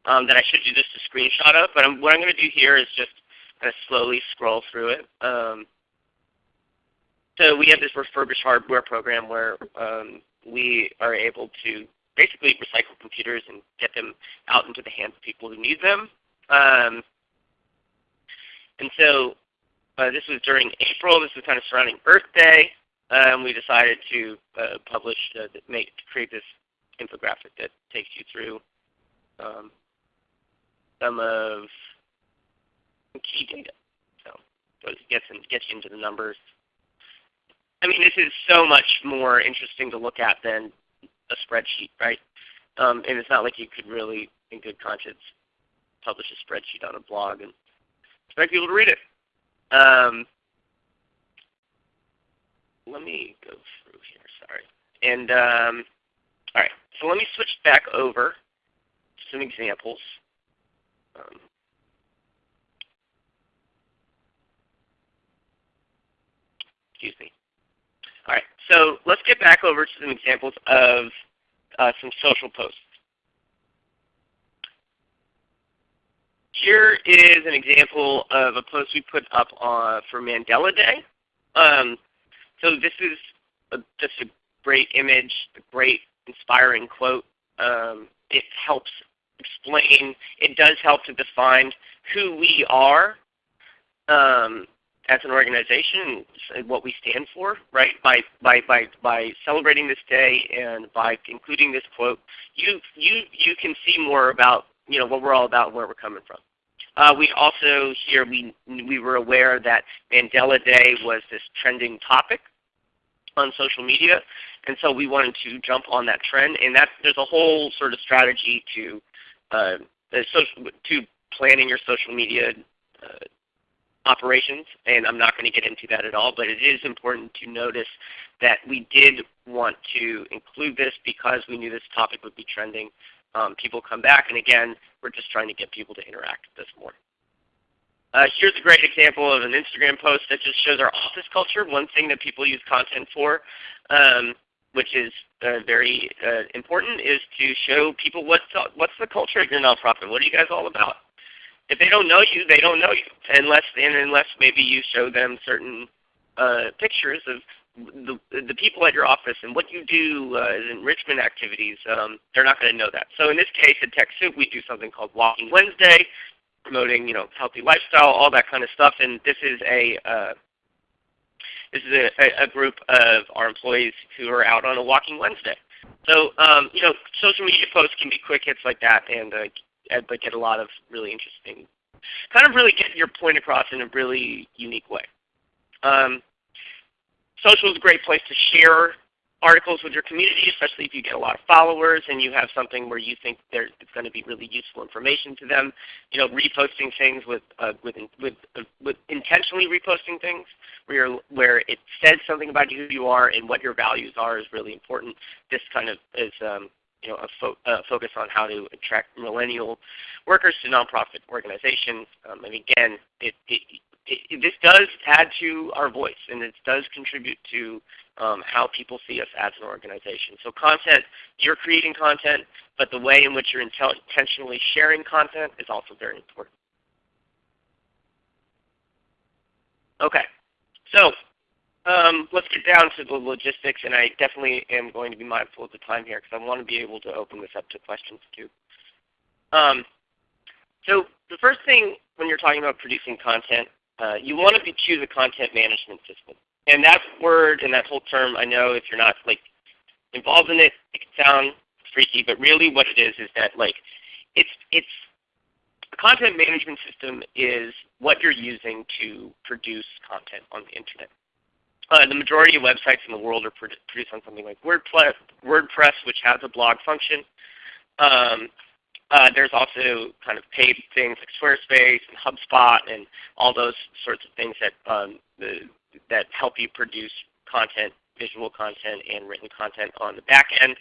um, that I showed you just a screenshot of. But I'm, what I'm going to do here is just kind of slowly scroll through it. Um, so we have this refurbished hardware program where um, we are able to basically recycle computers and get them out into the hands of people who need them. Um, and so uh, this was during April. This was kind of surrounding Earth Day. Um, we decided to uh, publish, uh, make, create this infographic that takes you through um, some of key data. So it gets, in, gets you into the numbers. I mean, this is so much more interesting to look at than a spreadsheet, right? Um, and it's not like you could really, in good conscience, publish a spreadsheet on a blog and expect people to read it. Um, let me go through here, sorry. And um, all right, so let me switch back over to some examples. Um, excuse me. All right, so let's get back over to some examples of uh, some social posts. Here is an example of a post we put up on, for Mandela Day. Um, so this is a, just a great image, a great inspiring quote. Um, it helps explain, it does help to define who we are um, as an organization and what we stand for, right? By, by, by, by celebrating this day and by including this quote, you, you, you can see more about you know, what we're all about and where we're coming from. Uh, we also here we we were aware that Mandela Day was this trending topic on social media, and so we wanted to jump on that trend. And that there's a whole sort of strategy to uh, social, to planning your social media uh, operations, and I'm not going to get into that at all. But it is important to notice that we did want to include this because we knew this topic would be trending um, people come back. And again, we're just trying to get people to interact with this more. Uh, here's a great example of an Instagram post that just shows our office culture, one thing that people use content for, um, which is uh, very uh, important, is to show people what's, what's the culture of your nonprofit. What are you guys all about? If they don't know you, they don't know you, unless, and unless maybe you show them certain uh, pictures of the, the people at your office and what you do uh, as enrichment activities, um, they're not going to know that. So in this case at TechSoup, we do something called Walking Wednesday, promoting you know healthy lifestyle, all that kind of stuff. And this is a uh, this is a, a, group of our employees who are out on a Walking Wednesday. So um, you know, social media posts can be quick hits like that, and uh, but get a lot of really interesting, kind of really get your point across in a really unique way. Um, social is a great place to share articles with your community, especially if you get a lot of followers and you have something where you think it's going to be really useful information to them. You know, reposting things with uh, with with, uh, with intentionally reposting things where where it says something about who you are and what your values are is really important. This kind of is um, you know, a fo uh, focus on how to attract millennial workers to nonprofit organizations. Um, and again, it, it, it, this does add to our voice, and it does contribute to um, how people see us as an organization. So content, you're creating content, but the way in which you're intentionally sharing content is also very important. Okay, so um, let's get down to the logistics, and I definitely am going to be mindful of the time here because I want to be able to open this up to questions too. Um, so the first thing when you're talking about producing content, uh, you want to choose a content management system. And that word and that whole term, I know if you're not like involved in it, it can sound freaky, but really what it is is that like it's it's a content management system is what you're using to produce content on the internet. Uh, the majority of websites in the world are produced on something like WordPress, WordPress which has a blog function. Um, uh, there's also kind of paid things like Squarespace and HubSpot and all those sorts of things that um, the, that help you produce content, visual content, and written content on the back end.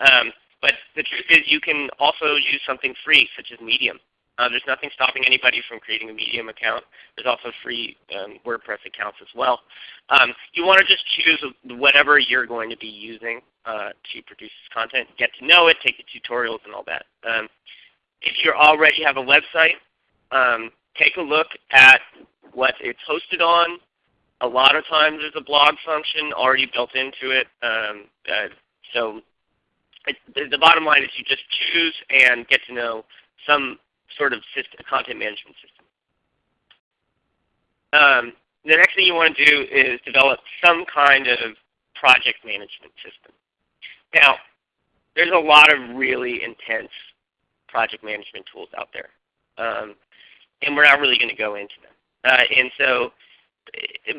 Um, but the truth is you can also use something free such as Medium. Uh, there's nothing stopping anybody from creating a Medium account. There's also free um, WordPress accounts as well. Um, you want to just choose whatever you're going to be using uh, to produce this content, get to know it, take the tutorials and all that. Um, if you already have a website, um, take a look at what it's hosted on. A lot of times there's a blog function already built into it. Um, uh, so it, the, the bottom line is you just choose and get to know some sort of system, content management system. Um, the next thing you want to do is develop some kind of project management system. Now, there's a lot of really intense project management tools out there. Um, and we're not really going to go into them. Uh, and so,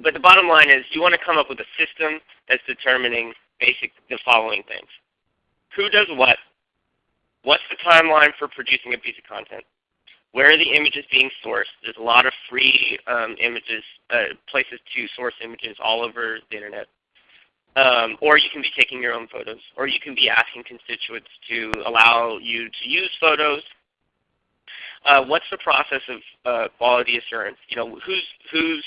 but the bottom line is you want to come up with a system that's determining basic the following things. Who does what? What's the timeline for producing a piece of content? Where are the images being sourced? There's a lot of free um, images, uh, places to source images all over the internet. Um, or you can be taking your own photos, or you can be asking constituents to allow you to use photos. Uh, what's the process of uh, quality assurance? You know, who's who's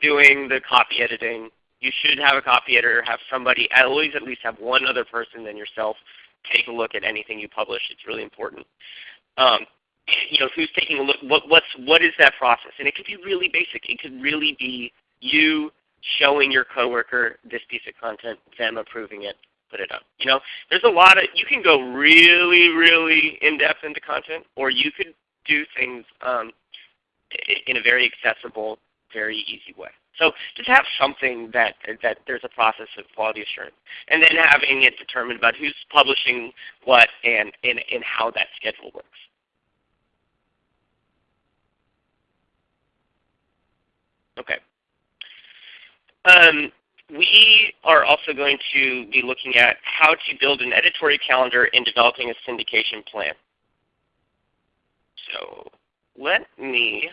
doing the copy editing? You should have a copy editor, have somebody, always at least have one other person than yourself take a look at anything you publish. It's really important. Um, you know, who's taking a look, what, what's, what is that process? And it could be really basic. It could really be you showing your coworker this piece of content, them approving it, put it up. You know, there's a lot of, you can go really, really in-depth into content, or you could do things um, in a very accessible, very easy way. So just have something that, that there's a process of quality assurance. And then having it determined about who's publishing what and, and, and how that schedule works. Okay. Um, we are also going to be looking at how to build an editorial calendar and developing a syndication plan. So let me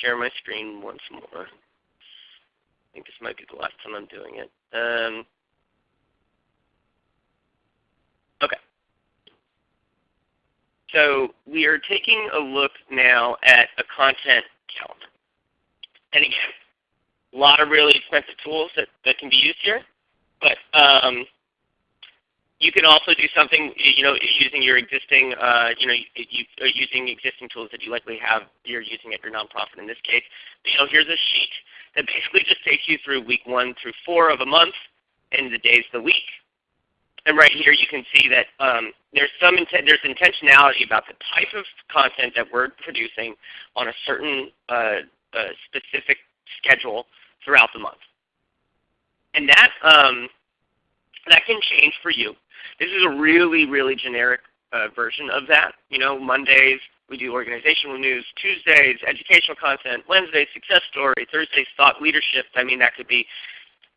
share my screen once more. I think this might be the last time I'm doing it. Um, okay. So we are taking a look now at a content calendar. And again, a lot of really expensive tools that, that can be used here. But um, you can also do something, you know, using your existing, uh, you know, you, using existing tools that you likely have, you're using at your nonprofit in this case. You know, here's a sheet that basically just takes you through week one through four of a month and the days of the week. And right here you can see that um, there's some there's intentionality about the type of content that we're producing on a certain uh, uh, specific schedule throughout the month. And that, um, that can change for you. This is a really, really generic uh, version of that. You know, Mondays we do organizational news, Tuesdays educational content, Wednesdays success story, Thursdays thought leadership. I mean that could be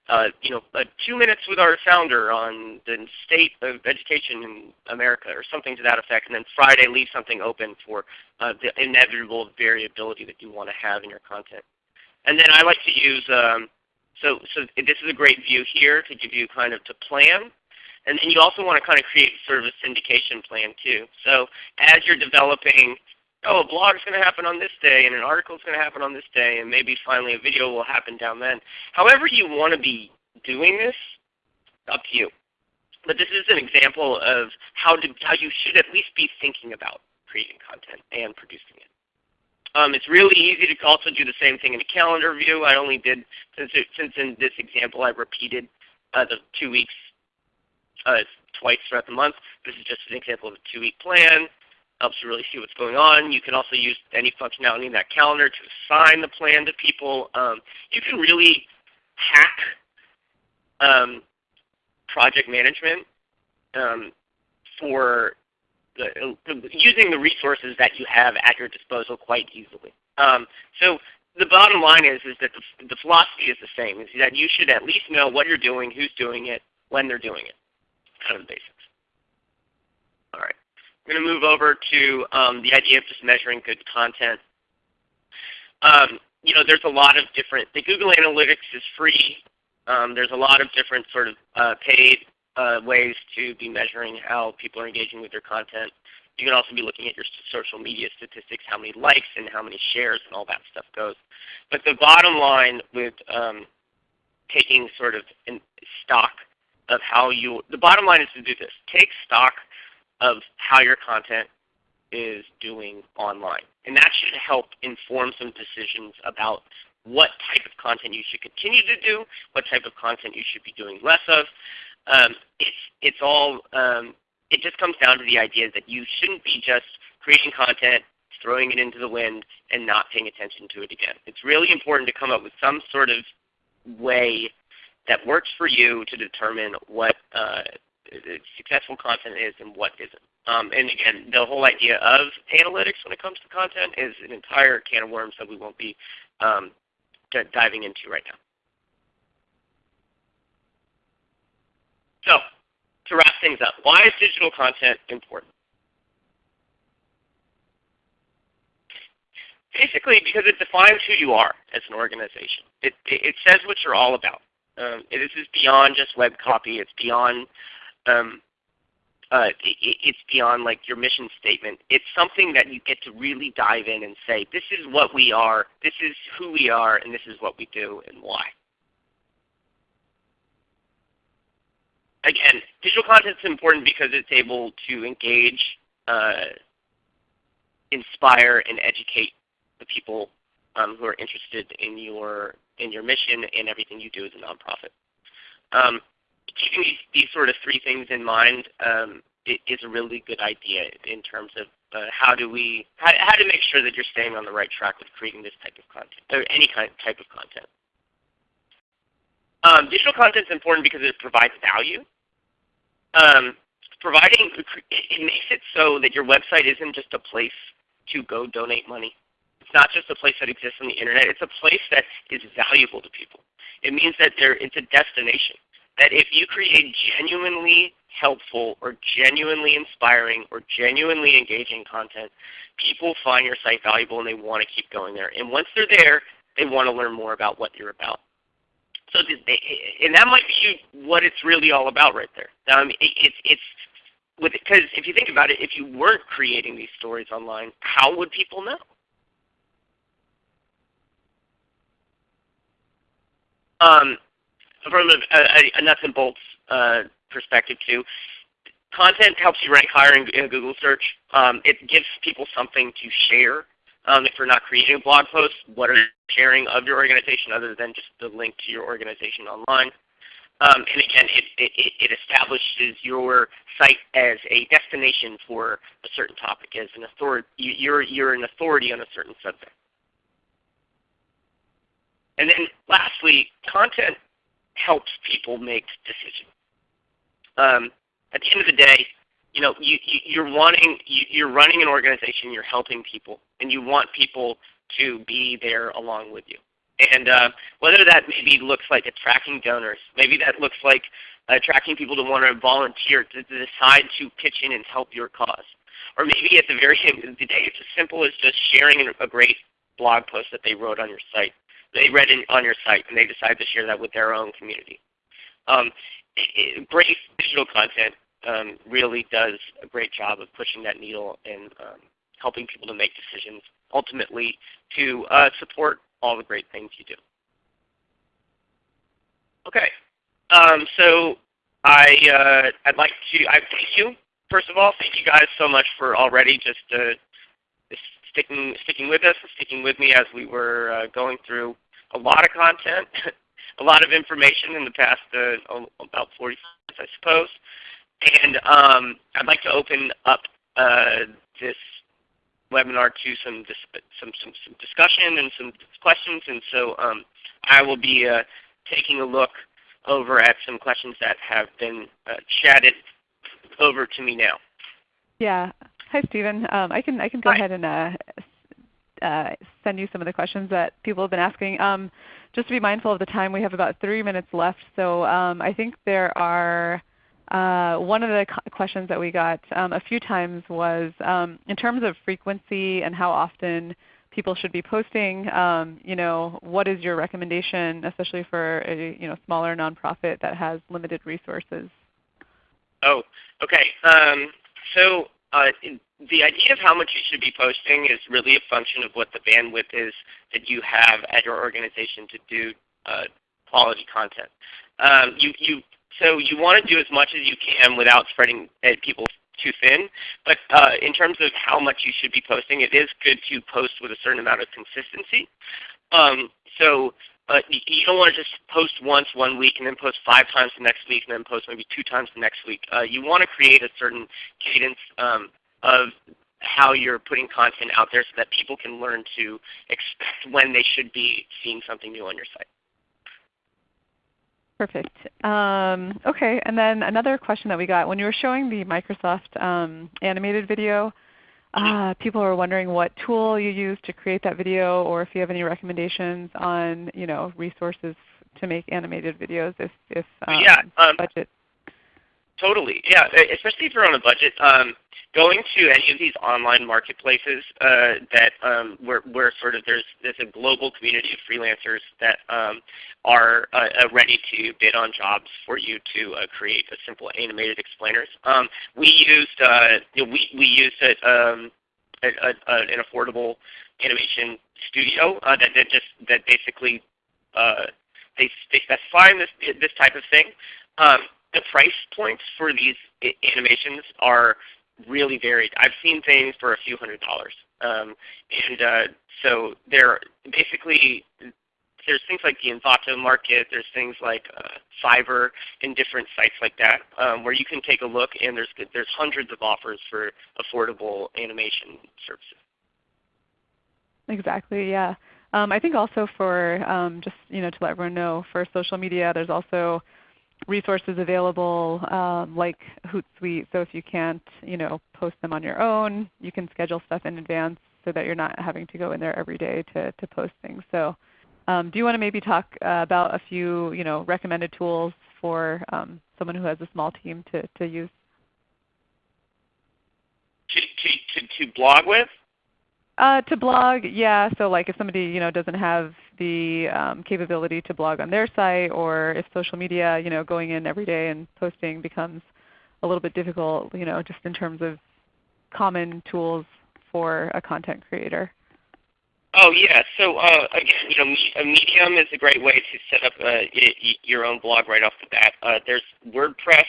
uh, you know, uh, two minutes with our founder on the state of education in America or something to that effect, and then Friday leave something open for uh, the inevitable variability that you want to have in your content. And then I like to use, um, so, so this is a great view here to give you kind of to plan. And then you also want to kind of create sort of a syndication plan too. So as you're developing oh, a blog is going to happen on this day, and an article is going to happen on this day, and maybe finally a video will happen down then. However you want to be doing this, up to you. But this is an example of how, to, how you should at least be thinking about creating content and producing it. Um, it's really easy to also do the same thing in a calendar view. I only did, since, it, since in this example I repeated uh, the two weeks uh, twice throughout the month. This is just an example of a two-week plan helps you really see what's going on. You can also use any functionality in that calendar to assign the plan to people. Um, you can really hack um, project management um, for using the resources that you have at your disposal quite easily. Um, so the bottom line is, is that the, the philosophy is the same, is that you should at least know what you're doing, who's doing it, when they're doing it. Kind of the basics. All right. I'm going to move over to um, the idea of just measuring good content. Um, you know, there's a lot of different, the Google Analytics is free. Um, there's a lot of different sort of uh, paid uh, ways to be measuring how people are engaging with your content. You can also be looking at your social media statistics, how many likes and how many shares and all that stuff goes. But the bottom line with um, taking sort of stock of how you, the bottom line is to do this. Take stock of how your content is doing online. And that should help inform some decisions about what type of content you should continue to do, what type of content you should be doing less of. Um, it's, it's all, um, it just comes down to the idea that you shouldn't be just creating content, throwing it into the wind, and not paying attention to it again. It's really important to come up with some sort of way that works for you to determine what uh, successful content is and what isn't. Um, and again, the whole idea of analytics when it comes to content is an entire can of worms that we won't be um, diving into right now. So, to wrap things up, why is digital content important? Basically, because it defines who you are as an organization. It, it, says what you're all about. Um, this is beyond just web copy. It's beyond um, uh, it, it's beyond like your mission statement. It's something that you get to really dive in and say, this is what we are, this is who we are, and this is what we do and why. Again, digital content is important because it's able to engage, uh, inspire, and educate the people um, who are interested in your in your mission and everything you do as a nonprofit. Um, keeping these, these sort of three things in mind um, is a really good idea in terms of uh, how do we how, how to make sure that you're staying on the right track with creating this type of content or any kind type of content. Um, digital content is important because it provides value. Um, providing it makes it so that your website isn't just a place to go donate money. It's not just a place that exists on the internet. It's a place that is valuable to people. It means that there, it's a destination that if you create genuinely helpful or genuinely inspiring or genuinely engaging content, people find your site valuable and they want to keep going there. And once they're there, they want to learn more about what you're about. So, and that might be what it's really all about right there. Um, it, it's it's because if you think about it, if you weren't creating these stories online, how would people know? Um, from a, a, a, nuts and bolts uh, perspective too, content helps you rank higher in, in Google search. Um, it gives people something to share. Um, if you're not creating a blog post, what are you sharing of your organization other than just the link to your organization online? Um, and again, it, it, it, establishes your site as a destination for a certain topic, as an authority. You're, you're an authority on a certain subject. And then lastly, content helps people make decisions. Um, at the end of the day, you know, you, you, you're wanting, you, you're running an organization, you're helping people, and you want people to be there along with you. And uh, whether that maybe looks like attracting donors, maybe that looks like attracting people to want to volunteer, to, to decide to pitch in and help your cause. Or maybe at the very end of the day, it's as simple as just sharing a great blog post that they wrote on your site. They read it on your site and they decide to share that with their own community. Um, great digital content um, really does a great job of pushing that needle and um, helping people to make decisions ultimately to uh, support all the great things you do. Okay, um, so I, uh, I'd like to, I thank you. First of all, thank you guys so much for already just uh, sticking, sticking with us and sticking with me as we were uh, going through a lot of content, a lot of information in the past uh, about 40 minutes, I suppose. And um, I'd like to open up uh, this webinar to some, some, some, some, discussion and some questions. And so um, I will be uh, taking a look over at some questions that have been uh, chatted over to me now. Yeah. Hi, Stephen. Um, I can I can go Hi. ahead and uh, uh, send you some of the questions that people have been asking. Um, just to be mindful of the time, we have about three minutes left. So um, I think there are uh, one of the questions that we got um, a few times was um, in terms of frequency and how often people should be posting. Um, you know, what is your recommendation, especially for a you know, smaller nonprofit that has limited resources? Oh, okay. Um, so uh, the idea of how much you should be posting is really a function of what the bandwidth is that you have at your organization to do uh, quality content. Um, you, you so you want to do as much as you can without spreading people too thin. But uh, in terms of how much you should be posting, it is good to post with a certain amount of consistency. Um, so uh, you don't want to just post once one week and then post five times the next week and then post maybe two times the next week. Uh, you want to create a certain cadence um, of how you're putting content out there so that people can learn to expect when they should be seeing something new on your site. Perfect. Um, okay, and then another question that we got, when you were showing the Microsoft um, animated video, uh, people were wondering what tool you used to create that video or if you have any recommendations on you know, resources to make animated videos if, if um, yeah, um, budget. Totally. Yeah, especially if you're on a budget. Um, going to any of these online marketplaces uh, that um, where, where sort of there's there's a global community of freelancers that um, are uh, uh, ready to bid on jobs for you to uh, create a simple animated explainers. Um, we used uh, you know, we we used a, um, a, a, an affordable animation studio uh, that, that just that basically uh, they they specify this this type of thing. Um, the price points for these animations are really varied. I've seen things for a few hundred dollars. Um, and uh, so there are basically there's things like the Envato market, there's things like uh, Fiverr and different sites like that um, where you can take a look and there's, there's hundreds of offers for affordable animation services. Exactly, yeah. Um, I think also for um, just you know to let everyone know, for social media there's also resources available um, like Hootsuite. So if you can't you know, post them on your own, you can schedule stuff in advance so that you're not having to go in there every day to, to post things. So um, do you want to maybe talk uh, about a few you know, recommended tools for um, someone who has a small team to, to use? To, to, to, to blog with? Uh, to blog, yeah. So like if somebody you know doesn't have the um, capability to blog on their site, or if social media, you know, going in every day and posting becomes a little bit difficult, you know, just in terms of common tools for a content creator. Oh yeah. So uh, again, you know, Medium is a great way to set up uh, your own blog right off the bat. Uh, there's WordPress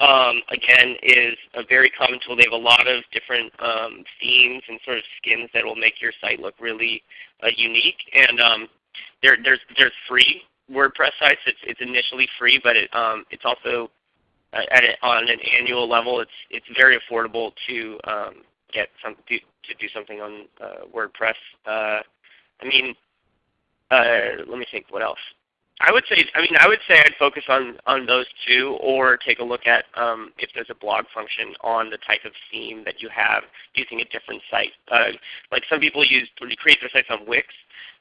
um, again, is a very common tool. They have a lot of different um, themes and sort of skins that will make your site look really uh, unique. And um, there, there's there's free WordPress sites. It's it's initially free, but it um, it's also uh, at a, on an annual level. It's it's very affordable to um, get some do, to do something on uh, WordPress. Uh, I mean, uh, let me think. What else? I would say, I mean, I would say I'd focus on, on those two or take a look at um, if there's a blog function on the type of theme that you have using a different site. Uh, like some people use, create their sites on Wix,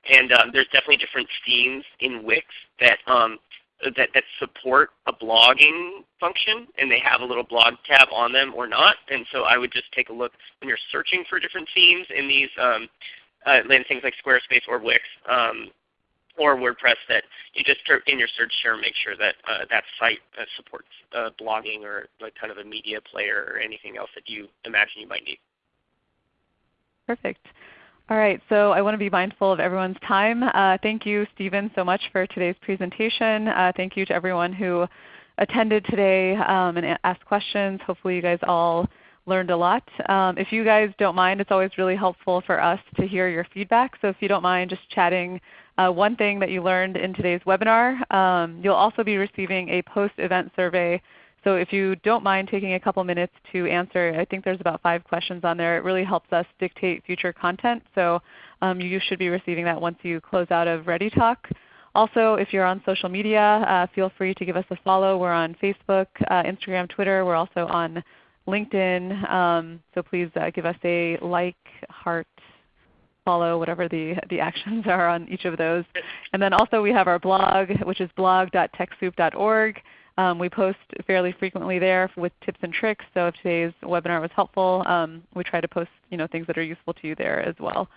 and um, there's definitely different themes in Wix that, um, that, that support a blogging function, and they have a little blog tab on them or not. And so I would just take a look when you're searching for different themes in these um, uh, things like Squarespace or Wix. Um, or WordPress that you just in your search term make sure that uh, that site uh, supports uh, blogging or like kind of a media player or anything else that you imagine you might need. Perfect. All right, so I want to be mindful of everyone's time. Uh, thank you, Stephen, so much for today's presentation. Uh, thank you to everyone who attended today um, and asked questions. Hopefully you guys all learned a lot. Um, if you guys don't mind, it's always really helpful for us to hear your feedback. So if you don't mind just chatting uh, one thing that you learned in today's webinar. Um, you'll also be receiving a post-event survey. So if you don't mind taking a couple minutes to answer, I think there's about five questions on there. It really helps us dictate future content. So um, you should be receiving that once you close out of ReadyTalk. Also, if you're on social media, uh, feel free to give us a follow. We're on Facebook, uh, Instagram, Twitter. We're also on LinkedIn. Um, so please uh, give us a like, heart, follow whatever the, the actions are on each of those. And then also we have our blog, which is blog.techsoup.org. Um, we post fairly frequently there with tips and tricks. So if today's webinar was helpful, um, we try to post you know, things that are useful to you there as well.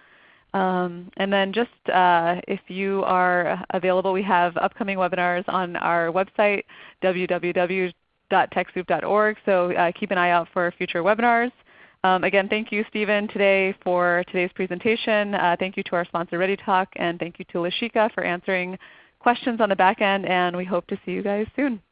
Um, and then just uh, if you are available, we have upcoming webinars on our website, www.techsoup.org. So uh, keep an eye out for future webinars. Um, again, thank you Stephen today for today's presentation. Uh, thank you to our sponsor ReadyTalk, and thank you to Lashika for answering questions on the back end, and we hope to see you guys soon.